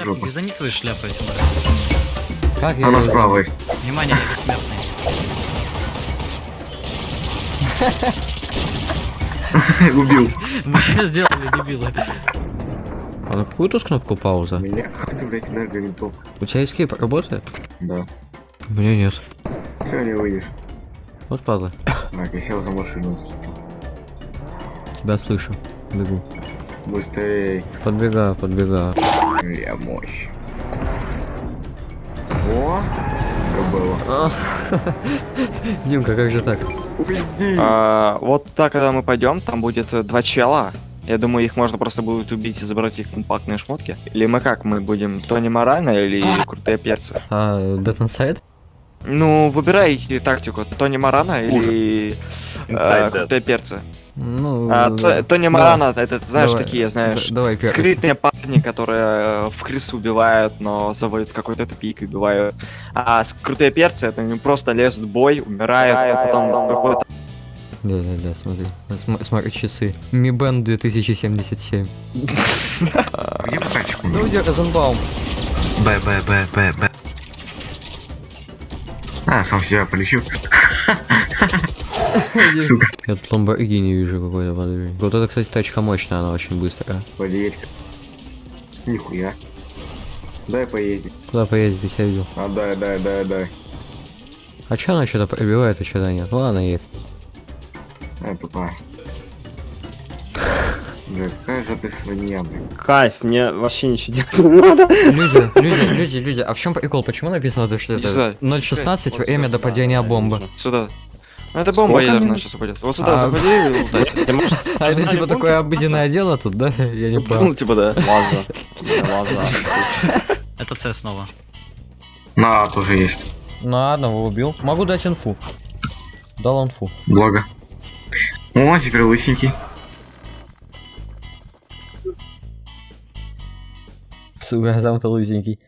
Шляпу, вязани свои шляпы этим. Как я Она её- справа есть. Внимание, я бессмертный. Убил. Мы что сделали, дебилы? А на какую тут кнопку пауза? Меня, ты, блядь, энерговинтовка. У тебя эскейп работает? Да. У меня нет. Все, не выйдешь. Вот падла. Так, я сел за машину. Тебя слышу. Бегу. Быстрее. Подбегаю, подбегаю. Я мощь. О! Как было. Димка, как же так? Уйди! А, вот так, когда мы пойдем, там будет э, два чела. Я думаю, их можно просто будет убить и забрать их компактные шмотки. Или мы как, мы будем Тони Морально или крутые перцы? А, Dead Inside? Ну, выбирайте тактику, Тони Морана или э, крутые перцы. Ну, А, да. То- Тони Давай. Морана, это, знаешь, Давай. такие, знаешь, Давай скрытные парни, которые э, в крысу убивают, но заводят какой-то тупик и убивают. А с- крутые перцы, это они просто лезут в бой, умирают, а потом какой-то Да, да, да, смотри. См- смотри часы. Mi Band 2077. Где прокачку? Ну, где Розенбаум? Б, Б, Б, Б, Б. А, сам себя полечу. Я тут Lamborghini вижу какой-то, подожди. Вот это, кстати, тачка мощная, она очень быстрая. Подъедь. Нихуя. Дай поездить. Куда поездить, я видел. А, дай, дай, дай, дай. А чё она что-то пробивает, а что-то нет? Ну ладно, едет. А, тупая. Бля, какая же ты свинья, блин. Кайф, мне вообще ничего делать не надо. Люди, люди, люди, люди, а в чем прикол? Почему написано, то, что это 0.16 Вот время до падения бомбы? Сюда. Ну это бомба Сколько ядерная сейчас упадет. Вот сюда А, заходи и лутайся. А это типа такое обыденное дело тут, да? Я не Ну понял. типа да. Лаза. Лаза. Это С снова. На, тоже есть. Ну, одного убил. Могу дать инфу. Дал инфу. Благо. О, теперь лысенький. Сука, сам-то лысенький.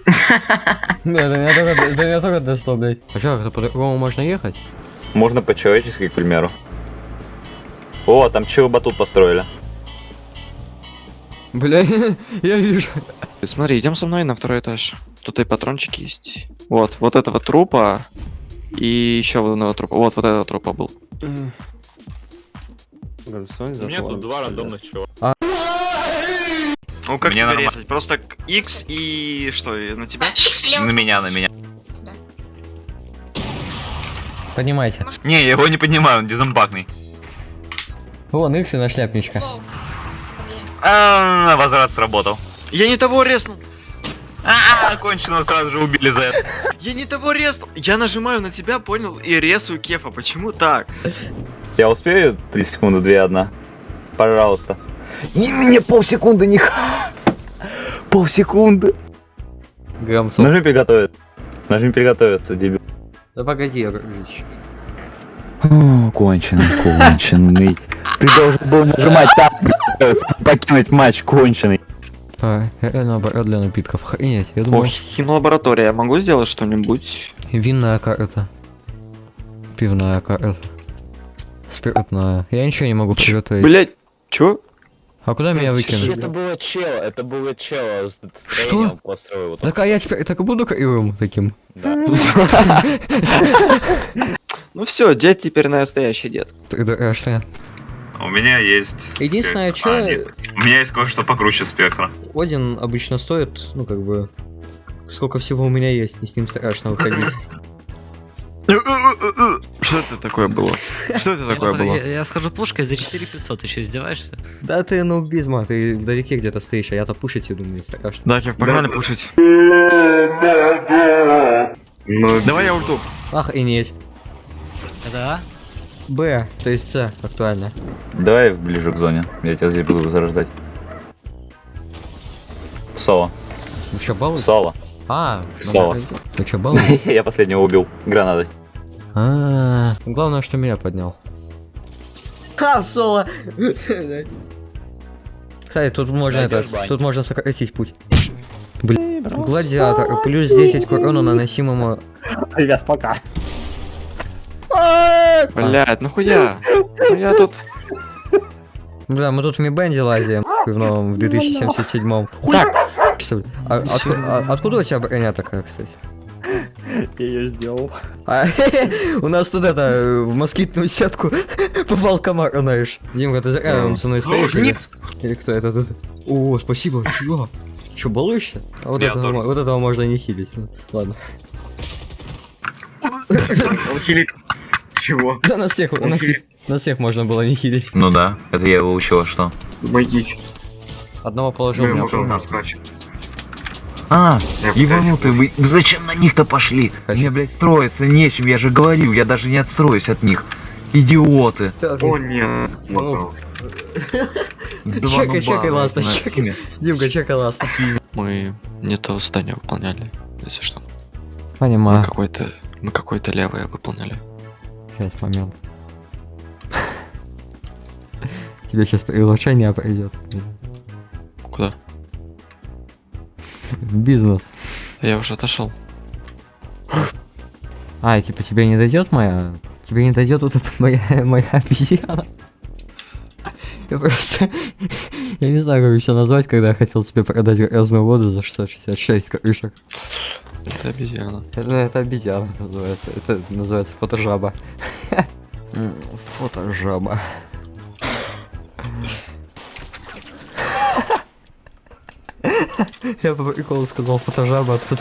Да, до меня только, до меня только дошло, блядь. А чё, как-то по-другому можно ехать? Можно по-человечески, к примеру. О, там чего батут построили. Бля, я вижу. Смотри, идем со мной на второй этаж. Тут и патрончики есть. Вот, вот этого трупа. И еще вот одного трупа. Вот, вот этого трупа был. У меня тут два рандомных чего. Ну как Мне тебя резать? Просто к- X и что, на тебя? На меня, на меня. Поднимайте. Не, я его не поднимаю, он дизамбакный. Вон, икс и на шляпничка. А, возврат сработал. Я не того резнул! А, конченого сразу же убили за это. Я не того резнул! Я нажимаю на тебя, понял, и резаю кефа. Почему так? Я успею 3 секунды, 2, 1? Пожалуйста. Не мне полсекунды, не Полсекунды. Грамцов. Нажми приготовиться. Нажми приготовиться, дебил. Да погоди. О, конченый, конченый. Ты должен был нажимать так, покинуть матч, конченый. А, реально оборот для напитков. Охренеть, я думал, О, химлаборатория. Я могу сделать что-нибудь? винная карта. Пивная карта. Спиртная. Я ничего не могу приготовить. Блять, чё? А куда меня выкинуть? Это было чело, это было чело с Что? Вот Так а я теперь так и буду кривым таким. Да. Ну все, дед теперь настоящий дед. Тогда а что? У меня есть... Единственное, спектр. А. У меня есть кое-что покруче спектра. Один обычно стоит, ну как бы, сколько всего у меня есть, и с ним страшно выходить. Что это такое было? Что это такое я, было? я- я схожу пушкой за 4500, ты что, издеваешься? Да ты ну безма, ты вдалеке где-то стоишь, а я-то пушить иду, мне страшно. Да, Кев, погнали пушить. Ну, Давай я ульту. Ах, и нет. Это А? Б, то есть С, актуально. Давай ближе к зоне. Я тебя здесь буду зарождать. Соло. Вы чё, балуете? Соло. А, ну Соло. да, Вы чё, балуете? Я последнего убил гранатой. А, главное, что меня поднял. Ха, соло! Кстати, тут можно это, тут можно сократить путь. Блин, гладиатор, плюс 10 к урону наносимому... Ребят, пока. Блять, нахуя? Ну я тут... Бля, мы тут в Мибенде лазим, в новом, в 2077 Так, что ли? А, а- откуда у тебя броня такая, кстати? Я ее сделал. А, у нас тут это, э, в москитную сетку попал комар, знаешь. Димка, ты зря он со мной стоишь? или- Или кто это тут? О, спасибо. Че, балуешься? А вот, этого, вот этого можно не хилить. Ну, ладно. Он хилит. Чего? Да нас всех, нас всех, нас всех можно было не хилить. Ну да, это я его учил, а что? Помогите. Одного положил, Мы меня ему положил. нас скачем. А, Я ебанутый, вы зачем на них-то пошли? Хочу. Мне, блядь, строиться нечем, я же говорил, я даже не отстроюсь от них. Идиоты. О, нет. Чекай, чекай, ласта, на чекай. Димка, чекай ласта. Мы не то здание выполняли, если что. Мы Понимаю. какое-то. Мы какое-то левое выполняли. Сейчас, момент. Тебе сейчас приглашение придет. Куда? В бизнес. Я уже отошел. А, типа тебе не дойдет моя... Тебе не дойдет вот эта моя, моя обезьяна? Я просто... Я не знаю, как еще назвать, когда я хотел тебе продать грязную воду за 666 крышек. Это обезьяна. Это, это обезьяна называется. Это называется фотожаба. Фотожаба. Я по приколу сказал фотожаба, тут...